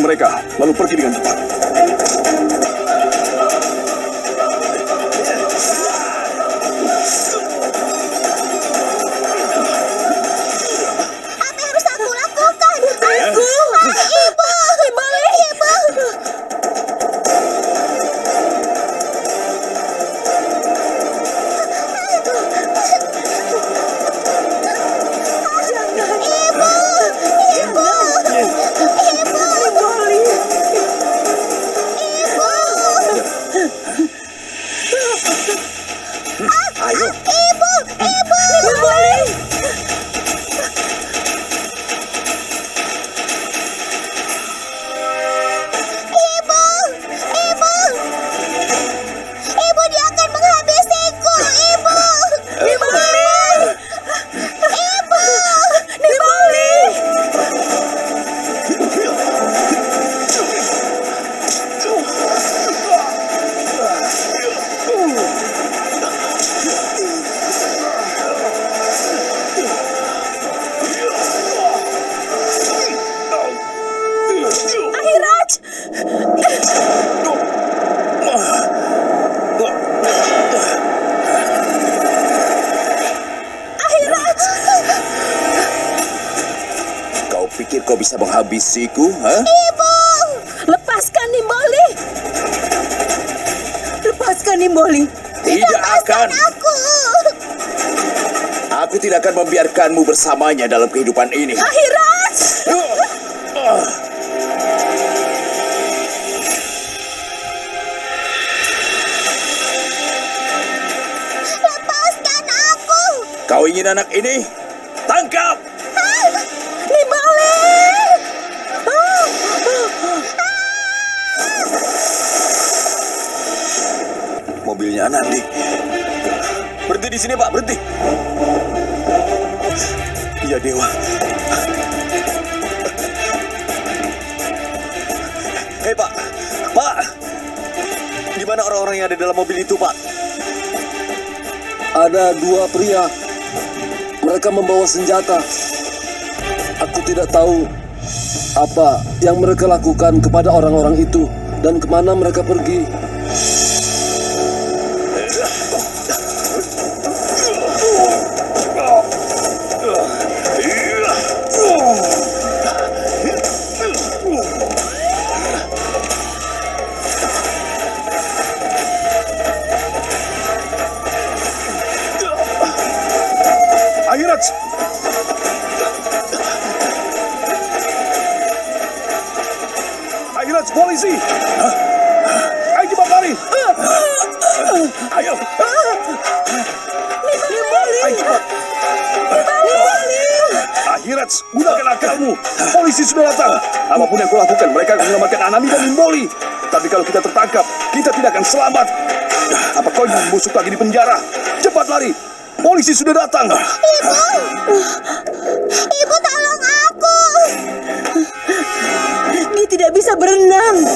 mereka, lalu pergi dengan cepat. Pikir kau bisa menghabisiku, ha? Ibu! Lepaskan Nimboli. Lepaskan Nimboli. Tidak akan. Aku! Aku tidak akan membiarkanmu bersamanya dalam kehidupan ini. Ahiraj. Lepaskan aku! Kau ingin anak ini? Tangkap! Mobilnya Anandi. Berhenti di sini, Pak. Berhenti. Ya, Dewa. Hei, Pak. Pak. Di mana orang-orang yang ada dalam mobil itu, Pak? Ada dua pria. Mereka membawa senjata. Aku tidak tahu apa yang mereka lakukan kepada orang-orang itu dan ke mana mereka pergi. Polisi sudah datang! Apa pun yang kau lakukan, mereka akan menyelamatkan Anami dan Nimboli. Tapi kalau kita tertangkap, kita tidak akan selamat. Apa kau ingin busuk lagi di penjara? Cepat lari! Polisi sudah datang! Ibu tolong aku! Dia tidak bisa berenang.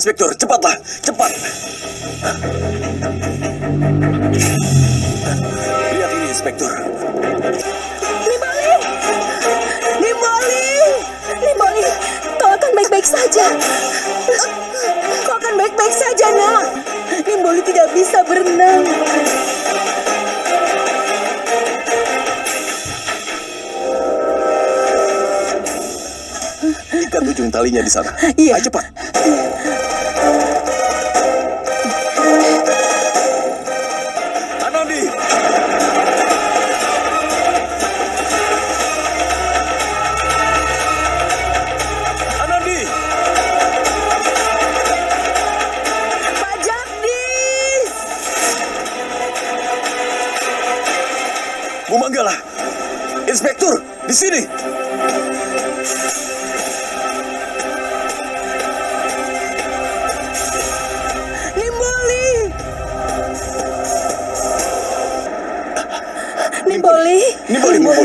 Inspektur, cepatlah, cepat. Lihat ini inspektur. Nimboli. Nimboli. Nimboli, kau akan baik-baik saja. Kau akan baik-baik saja, nak. Nimboli tidak bisa berenang. Ujung talinya di sana. Iya. Ayo cepat.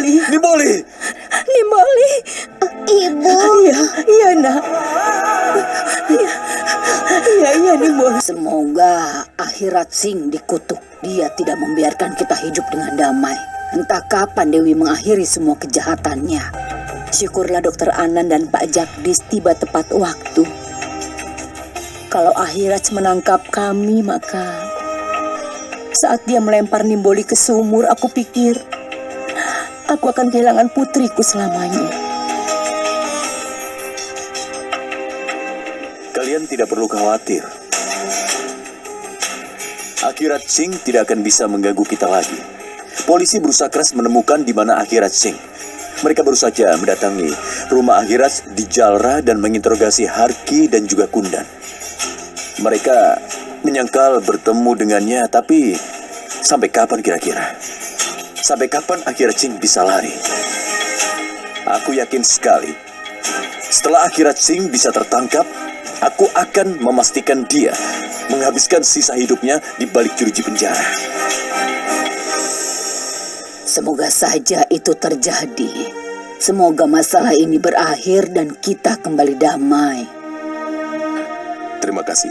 Nimboli, Nimboli. Nimboli. Nimboli. Ibu, Iya, iya nak. Iya, iya, iya Nimboli. Semoga akhirat Sing dikutuk. Dia tidak membiarkan kita hidup dengan damai. Entah kapan Dewi mengakhiri semua kejahatannya. Syukurlah dokter Anan dan Pak Jagdis tiba tepat waktu. Kalau akhirat menangkap kami, maka saat dia melempar Nimboli ke sumur, aku pikir aku akan kehilangan putriku selamanya. Kalian tidak perlu khawatir. Akhirat Sing tidak akan bisa mengganggu kita lagi. Polisi berusaha keras menemukan di mana Akhirat Sing. Mereka baru saja mendatangi rumah Akhirat di Jalra dan menginterogasi Harki dan juga Kundan. Mereka menyangkal bertemu dengannya, tapi sampai kapan kira-kira? Sampai kapan Akhirat Sing bisa lari? Aku yakin sekali setelah akhirat Sing bisa tertangkap, aku akan memastikan dia menghabiskan sisa hidupnya di balik jeruji penjara. Semoga saja itu terjadi. Semoga masalah ini berakhir dan kita kembali damai. Terima kasih.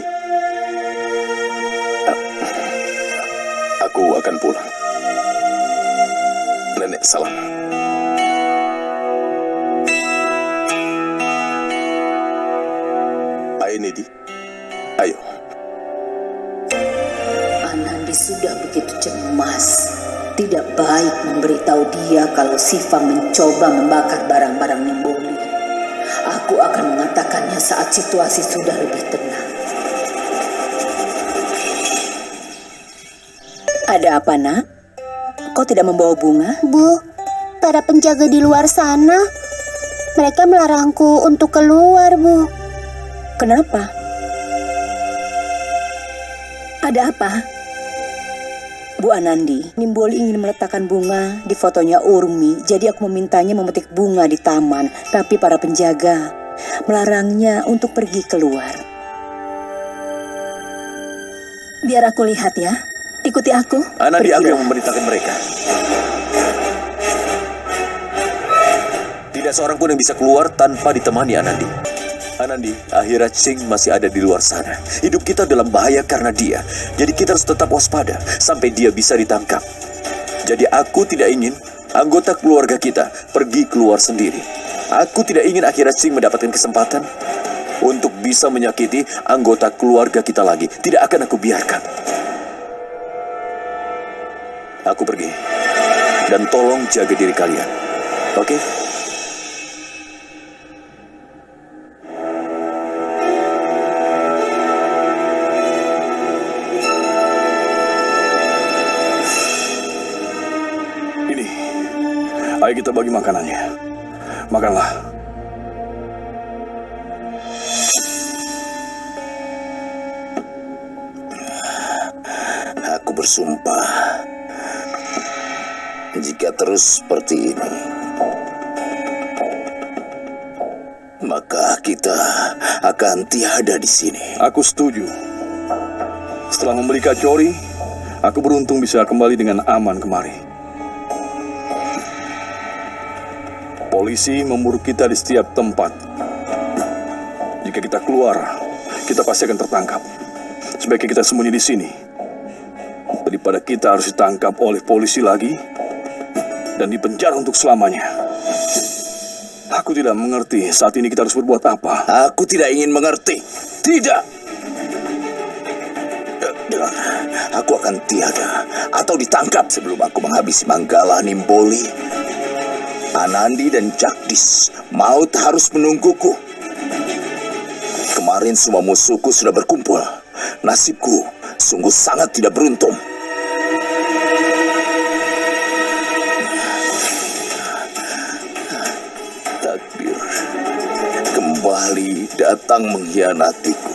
Aku akan pulang. Salam. Nedi. Ayo. Anandi sudah begitu cemas. Tidak baik memberitahu dia kalau Siva mencoba membakar barang-barang Nimboli. Aku akan mengatakannya saat situasi sudah lebih tenang. Ada apa, nak? Kau tidak membawa bunga? Bu, para penjaga di luar sana, mereka melarangku untuk keluar, Bu. Kenapa? Ada apa? Bu Anandi, Nimboli ingin meletakkan bunga di fotonya Urmi, jadi aku memintanya memetik bunga di taman, tapi para penjaga melarangnya untuk pergi keluar. Biar aku lihat ya. Ikuti aku. Anandi aku yang memerintahkan mereka. Tidak seorang pun yang bisa keluar tanpa ditemani Anandi. Anandi, akhirat Sing masih ada di luar sana. Hidup kita dalam bahaya karena dia. Jadi kita harus tetap waspada sampai dia bisa ditangkap. Jadi aku tidak ingin anggota keluarga kita pergi keluar sendiri. Aku tidak ingin akhirat Sing mendapatkan kesempatan untuk bisa menyakiti anggota keluarga kita lagi. Tidak akan aku biarkan. Aku pergi. Dan tolong jaga diri kalian. Oke? Ini. Ayo kita bagi makanannya. Makanlah. Aku bersumpah, jika terus seperti ini, maka kita akan tiada di sini. Aku setuju. Setelah membeli kacori, aku beruntung bisa kembali dengan aman kemari. Polisi memburu kita di setiap tempat. Jika kita keluar, kita pasti akan tertangkap. Sebaiknya kita sembunyi di sini. Daripada kita harus ditangkap oleh polisi lagi dan dipenjara untuk selamanya. Aku tidak mengerti saat ini kita harus berbuat apa. Aku tidak ingin mengerti. Tidak. Eh, Dengar, aku akan tiada atau ditangkap sebelum aku menghabisi Manggala Nimboli. Anandi dan Jagdis, maut harus menungguku. Kemarin semua musuhku sudah berkumpul. Nasibku sungguh sangat tidak beruntung. Kembali datang mengkhianatiku.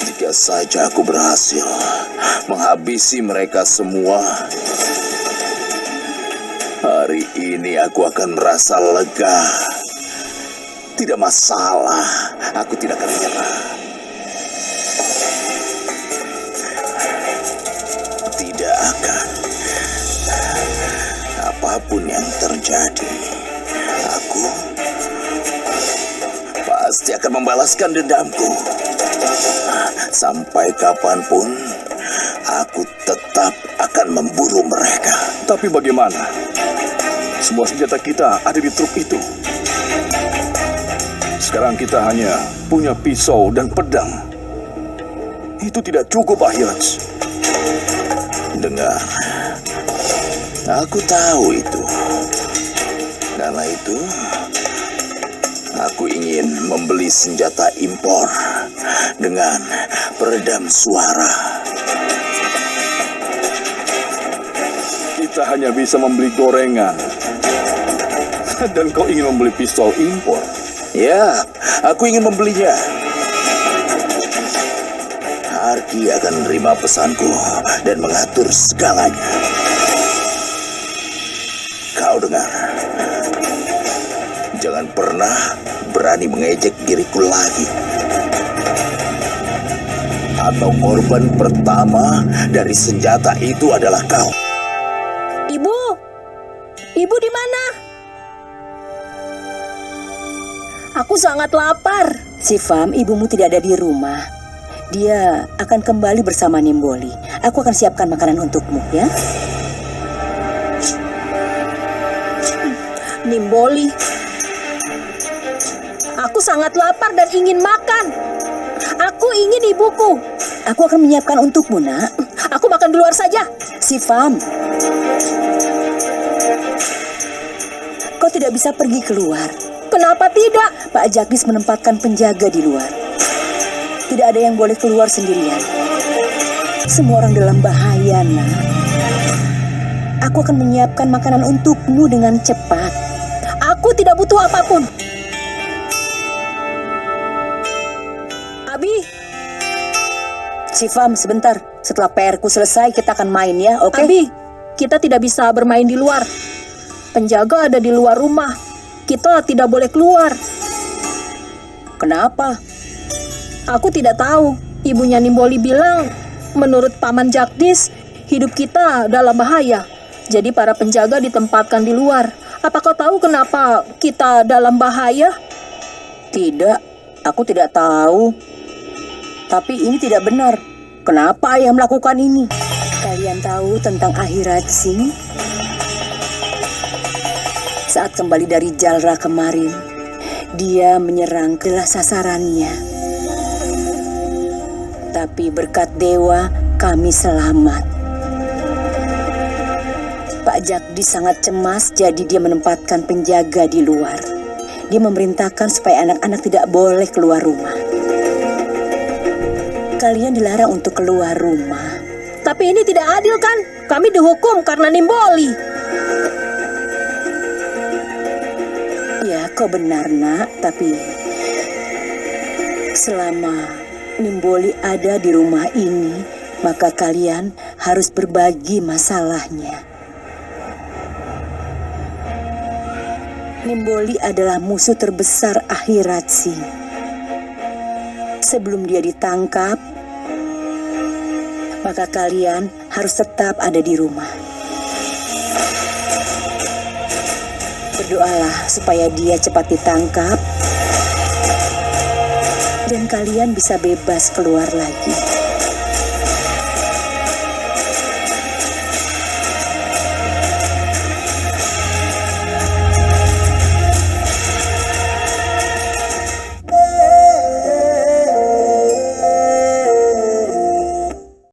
Jika saja aku berhasil menghabisi mereka semua, hari ini aku akan merasa lega. Tidak masalah, aku tidak akan menyerah. Tidak akan, apa pun yang terjadi, pasti akan membalaskan dendamku. Sampai kapan pun, aku tetap akan memburu mereka. Tapi bagaimana? Semua senjata kita ada di truk itu. Sekarang kita hanya punya pisau dan pedang. Itu tidak cukup, Ahiraj. Dengar, aku tahu itu. Karena itu, aku ingin membeli senjata impor dengan peredam suara. Kita hanya bisa membeli gorengan. Dan kau ingin membeli pistol impor. Ya, aku ingin membelinya. Harki akan menerima pesanku dan mengatur segalanya. Kau dengar? Jangan pernah berani mengejek diriku lagi. Atau korban pertama dari senjata itu adalah kau. Ibu, ibu di mana? Aku sangat lapar. Sifam, ibumu tidak ada di rumah. Dia akan kembali bersama Nimboli. Aku akan siapkan makanan untukmu, ya. Nimboli. Sangat lapar dan ingin makan. Aku ingin ibuku. Aku akan menyiapkan untukmu, nak. Aku makan di luar saja. Sifam. Kau tidak bisa pergi keluar. Kenapa tidak? Pak Jagdis menempatkan penjaga di luar. Tidak ada yang boleh keluar sendirian. Semua orang dalam bahaya, nak. Aku akan menyiapkan makanan untukmu dengan cepat. Aku tidak butuh apa pun. Sifam, sebentar. Setelah PR-ku selesai, kita akan main ya, oke? Abi, kita tidak bisa bermain di luar. Penjaga ada di luar rumah. Kita tidak boleh keluar. Kenapa? Aku tidak tahu. Ibunya Nimboli bilang, menurut Paman Jagdis, hidup kita dalam bahaya. Jadi para penjaga ditempatkan di luar. Apa kau tahu kenapa kita dalam bahaya? Tidak, aku tidak tahu. Tapi ini tidak benar. Kenapa ayah melakukan ini? Kalian tahu tentang akhirat Singh? Saat kembali dari Jalra kemarin, dia menyerang kelas sasarannya. Tapi berkat dewa, kami selamat. Pak Jagdi sangat cemas, jadi dia menempatkan penjaga di luar. Dia memerintahkan supaya anak-anak tidak boleh keluar rumah. Kalian dilarang untuk keluar rumah. Tapi ini tidak adil kan? Kami dihukum karena Nimboli. Ya, kau benar, nak. Tapi selama Nimboli ada di rumah ini, maka kalian harus berbagi masalahnya. Nimboli adalah musuh terbesar akhirat Singh. Sebelum dia ditangkap, maka kalian harus tetap ada di rumah. Berdoalah supaya dia cepat ditangkap dan kalian bisa bebas keluar lagi.